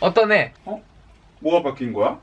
어떠네? 뭐가 바뀐 거야?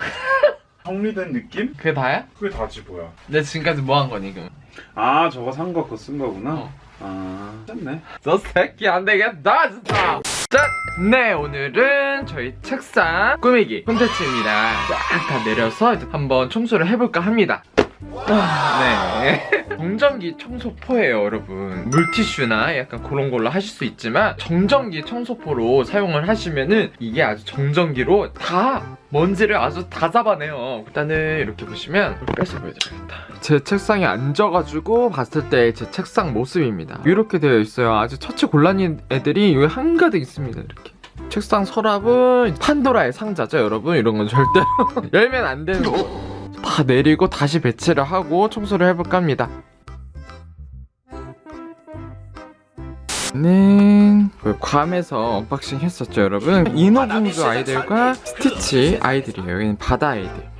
정리된 느낌? 그게 다야? 그게 다지 뭐야 내가 지금까지 뭐 한 거니 그럼? 아 저거 산 거 그거 쓴 거구나 어. 아 됐네 저 새끼 안 되겠다 진짜 짠! 네 오늘은 저희 책상 꾸미기 콘텐츠입니다 쫙 다 내려서 이제 한번 청소를 해볼까 합니다 아, 네. 정전기 청소포예요 여러분. 물티슈나 약간 그런 걸로 하실 수 있지만 정전기 청소포로 사용을 하시면은 이게 아주 정전기로 다 먼지를 아주 다 잡아내요. 일단은 이렇게 보시면 빼서 보여드리겠다. 제 책상에 앉아가지고 봤을 때 제 책상 모습입니다. 이렇게 되어 있어요. 아주 처치 곤란인 애들이 여기 한가득 있습니다 이렇게. 책상 서랍은 판도라의 상자죠 여러분? 이런 건 절대로 열면 안 되는 거다 내리고 다시 배치를 하고 청소를 해볼까 합니다. 는 괌에서 unboxing 했었죠 여러분. 인어공주 아이들과 스티치 아이들이에요. 여기는 바다 아이들.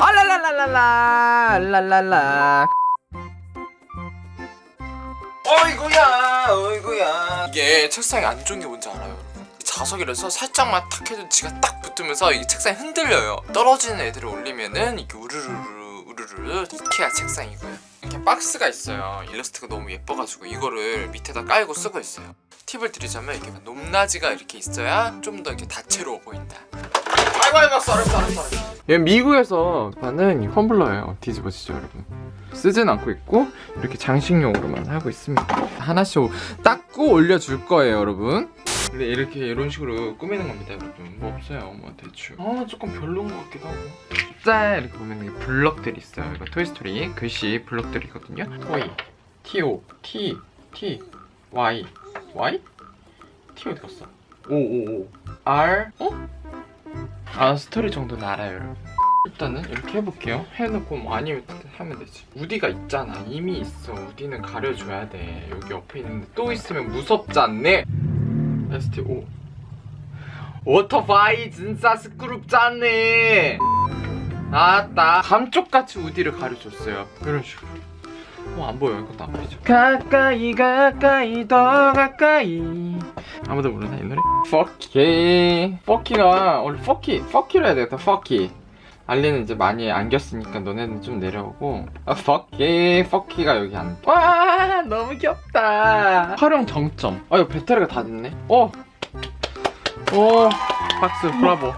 알랄랄랄랄라 랄랄라. 어이구야 어이구야. 이게 책상에 안 좋은 게 뭔지 여러분 자석이라서 살짝만 탁 해도 지가 딱 붙으면서 이 책상이 흔들려요. 떨어지는 애들을 올리면은 이게 우르르르 우르르르 이케아 책상이고요. 이렇게 박스가 있어요. 일러스트가 너무 예뻐가지고 이거를 밑에다 깔고 쓰고 있어요. 팁을 드리자면 이렇게 높낮이가 이렇게 있어야 좀 더 이렇게 다채로워 보인다. 아이고 아이고 썰어 썰어 썰어 얘 미국에서 파는 이 텀블러예요. 뒤집어지죠 여러분. 쓰진 않고 있고 이렇게 장식용으로만 하고 있습니다. 하나씩 닦고 올려줄 거예요 여러분 근데 이렇게 이런 식으로 꾸미는 겁니다 여러분. 뭐 없어요 뭐 대충. 아 조금 별로인 것 같기도 하고. 짠 이렇게 보면 이게 블럭들이 있어요. 이거 토이스토리 글씨 블럭들이거든요. 토이 T-O T T Y Y? T 어디 갔어? O R? 어? 아 스토리 정도는 알아요 여러분. 일단은 이렇게 해볼게요. 해놓고 뭐 아니면 하면 되지. 우디가 있잖아. 이미 있어. 우디는 가려줘야 돼. 여기 옆에 있는데 또 있으면 무섭지 않네 STO 오토바이 진짜 스크룹잖네. 아따 감쪽같이 우디를 가려줬어요. 이런 식으로. 어, 안 보여. 이것도 안 보이죠? 가까이 가까이 더 가까이. 아무도 모르나 이 노래? 퍼키 퍼키가 원래 퍼키 퍼키로 해야 되겠다 퍼키 알리는 이제 많이 안겼으니까 너네는 좀 내려오고. 아 퍼키 퍼키가 여기 안와 너무 귀엽다. 활용 정점. 아 이거 배터리가 다 됐네. 어. 오, 박스 브라보.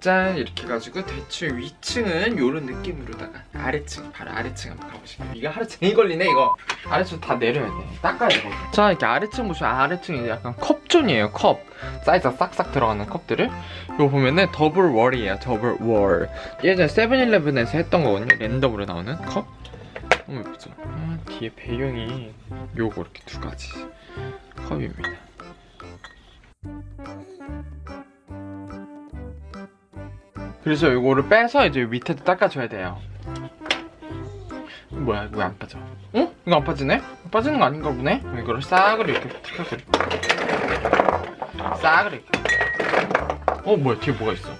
짠 이렇게 해가지고 대충 위층은 이런 느낌으로다가 아래층 바로 아래층 한번 가보실게요 이거 하루 종일 걸리네 이거. 아래층 다 내려야 돼. 닦아야 돼자 이렇게 아래층 보시면 아래층이 약간 컵존이에요 컵. 사이즈가 싹싹 들어가는 컵들을. 이거 보면은 double wall이에요 double wall. 예전에 세븐일레븐에서 했던 거거든요. 랜덤으로 나오는 컵 너무 예쁘죠 아, 뒤에 배경이 요거 이렇게 두 가지 컵입니다 그래서 이거를 빼서 이제 밑에도 닦아줘야 돼요 뭐야 이거 왜안 빠져? 어? 이거 안 빠지네? 빠지는 거 아닌가 보네? 이거를 싹을 이렇게 탁 하고 이렇게 어 뭐야 뒤에 뭐가 있어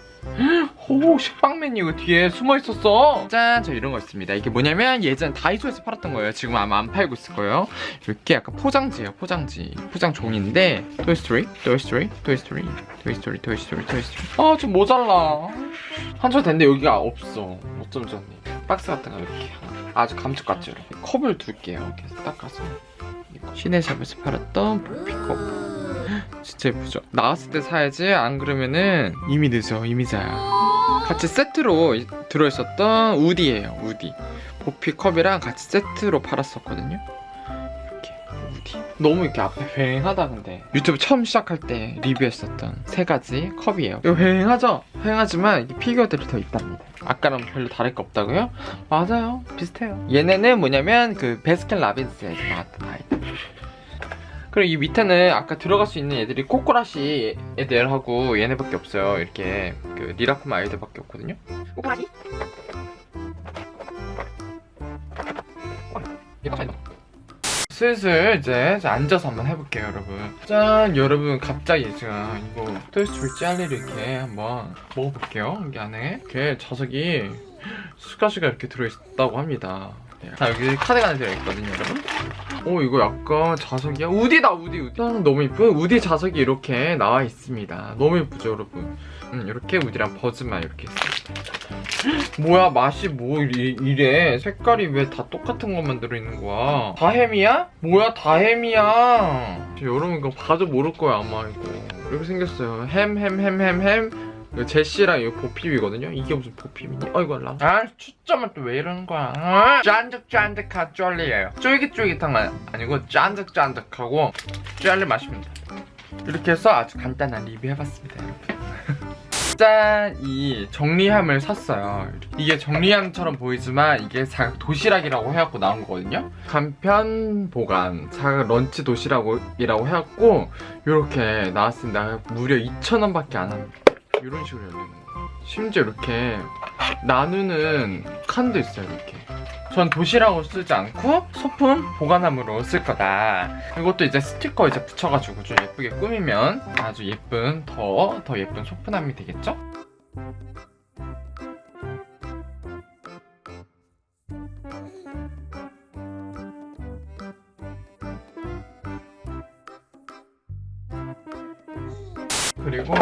오 식빵맨이 이거 뒤에 숨어 있었어. 짠! 저 이런 거 있습니다. 이게 뭐냐면 예전 다이소에서 팔았던 거예요. 지금 아마 안 팔고 있을 거예요. 이렇게 약간 포장지예요 포장지. 포장 종인데 토이스토리 토이스토리 토이스토리 토이스토리 토이스토리 토이스토리 아좀 모자라. 한철 됐는데 여기가 없어. 어쩜 좋니 박스 같은 거 이렇게. 아주 감쪽같죠 이렇게. 컵을 둘게요. 이렇게 닦아서. 시내샵에서 팔았던 부피컵 진짜 예쁘죠? 나왔을 때 사야지. 안 그러면은 이미 늦어 이미 자야. 같이 세트로 이- 들어있었던 우디예요 우디. 보피 컵이랑 같이 세트로 팔았었거든요. 이렇게 우디. 너무 이렇게 앞에 휑하다 근데. 유튜브 처음 시작할 때 리뷰했었던 세 가지 컵이에요. 이거 휑하죠? 휑하지만 피규어들이 더 있답니다. 아까랑 별로 다를 게 없다고요? 맞아요. 비슷해요. 얘네는 뭐냐면 그 베스킨 라빈스에서 나왔던 아이들 그리고 이 밑에는 아까 들어갈 수 있는 애들이 코코라시 애들하고 얘네밖에 없어요. 이렇게 그 리라쿠마 아이들밖에 없거든요. 코코라시? 슬슬 이제 앉아서 한번 해볼게요 여러분 짠 여러분 갑자기 제가 이거 토이스토리 젤리를 이렇게 한번 먹어볼게요 여기 안에 이렇게 자석이 수가수가 이렇게 들어있다고 합니다 자 여기 카드가 하나 들어있거든요 여러분 오 이거 약간 자석이야? 우디다 우디 우디. 아, 너무 이쁜 우디 자석이 이렇게 나와 있습니다. 너무 예쁘죠 여러분? 음, 이렇게 우디랑 버즈만 이렇게 있습니다. 뭐야 맛이 뭐 이, 이래? 색깔이 왜 다 똑같은 것만 들어있는 거야? 다햄이야? 뭐야 다햄이야? 여러분 이거 봐도 모를 거야 아마 이거. 이렇게 생겼어요. 햄 햄 햄 햄 햄 이거 제시랑 이거 보핍이거든요 이게 무슨 보핍이니? 어이구 알라 아 초점은 또 왜 이러는 거야 아, 짠득짠득한 젤리예요 쫄깃쫄깃한 건 아니고 짠득짠득하고 젤리 맛입니다 이렇게 해서 아주 간단한 리뷰 해봤습니다 여러분 짠! 이 정리함을 샀어요. 이게 정리함처럼 보이지만 이게 사각 도시락이라고 해갖고 나온 거거든요. 간편 보관 사각 런치 도시락이라고 해갖고 이렇게 나왔습니다. 무려 2,000원밖에 안 합니다. 이런 식으로 열리는 거예요. 심지어 이렇게 나누는 칸도 있어요. 이렇게. 전 도시락으로 쓰지 않고 소품 보관함으로 쓸 거다. 이것도 이제 스티커 이제 붙여가지고 좀 예쁘게 꾸미면 아주 예쁜 더더 예쁜 소품함이 되겠죠? 그리고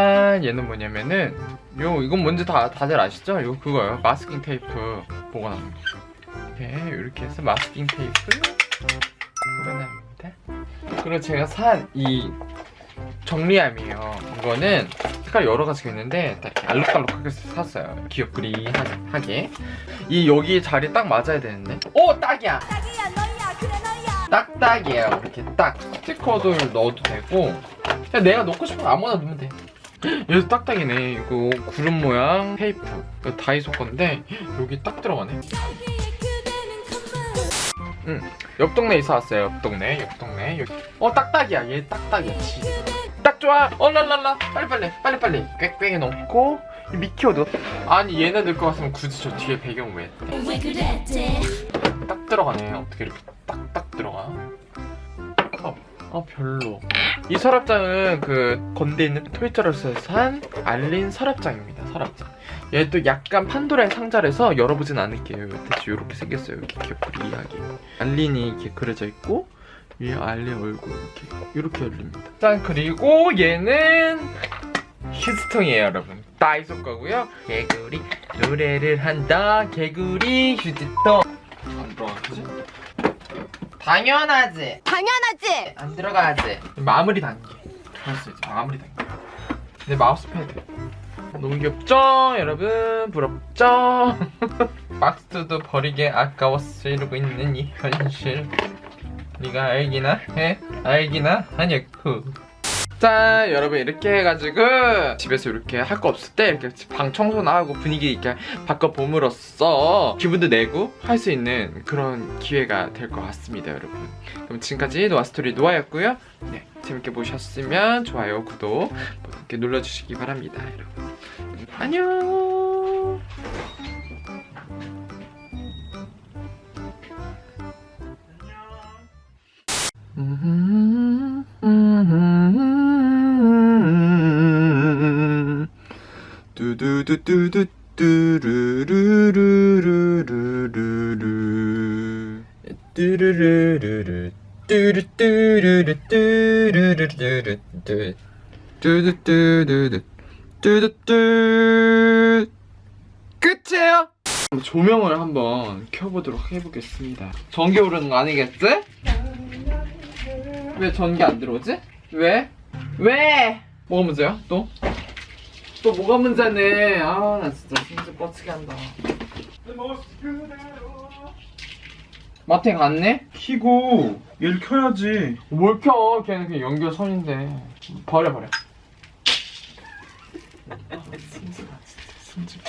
짠 얘는 뭐냐면은 요 이건 뭔지 다 다들 아시죠? 이거 그거예요 마스킹 테이프 보관합니다. 이렇게 이렇게 해서 마스킹 테이프 보관합니다. 그리고 제가 산 이 정리함이에요. 이거는 색깔 여러 가지가 있는데 딱 이렇게 알록달록하게 샀어요. 귀엽그리하게 이 여기 자리 딱 맞아야 되는데. 오 딱이야. 딱이야 너야 그래 너야 딱딱이에요. 이렇게 딱 스티커도 넣어도 되고 그냥 내가 넣고 싶은 거 아무거나 넣으면 돼. 얘도 딱딱이네. 이거 구름 모양 테이프. 이거 다이소 건데 여기 딱 들어가네. 컴온 옆 동네에 사왔어요. 옆 동네, 옆 동네. 여기. 어 딱딱이야. 얘 딱딱이야. 지. 딱 좋아. 어 랄랄라. 빨리 빨리 빨리 빨리. 꽥꽥이 넣고 이 미키오도. 아니 얘네 넣을 것 같으면 굳이 저 뒤에 배경 왜? 딱 들어가네. 어떻게 이렇게 딱딱 들어가? 아, 아 별로. 이 서랍장은 그 건대 있는 토이자로스에서 산 알린 서랍장입니다. 서랍장. 얘도 약간 판도라의 상자라서 열어보진 않을게요. 대충 이렇게 생겼어요. 이렇게 귀엽리하게 알린이 이렇게 그려져 있고 위에 알린 얼굴 이렇게 이렇게 열립니다. 짠 그리고 얘는 휴지통이에요, 여러분. 다이소 거고요. 개구리 노래를 한다. 개구리 휴지통. 당연하지. 당연하지 안 들어가지. 마무리 단계. 알았어 이제 마무리 단계. 내 마우스 패드. 너무 귀엽죠, 여러분? 부럽죠? 박스도 버리게 아까웠어 이러고 있는 이 현실. 네가 알기나 해? 알기나 하냐고. 자, 여러분 이렇게 해가지고 집에서 이렇게 할 거 없을 때 이렇게 방 청소나 하고 분위기 이렇게 바꿔 봄으로써 기분도 내고 할 수 있는 그런 기회가 될 것 같습니다, 여러분. 그럼 지금까지 노아스토리 노아였고요. 네, 재밌게 보셨으면 좋아요, 구독 뭐 이렇게 눌러주시기 바랍니다, 여러분. 안녕. 두두두두두 뚜루루루루루루루 뚜루루루루 뚜루뚜루루 뚜루루루루 뚜두뚜두두 뚜두뚜 끝이에요 조명을 한번 켜보도록 해보겠습니다 전기 오르는 거 아니겠지? 왜 전기 안 들어오지? 왜? 왜? 뭐가 문제야? 또? 또 뭐가 문제네 아 나 진짜 심지 뻗치게 한다 마트에 갔네? 키고 얘를 켜야지. 뭘 켜? 걔는 그냥 연결선인데 버려 버려 아, 승질나 진짜 승질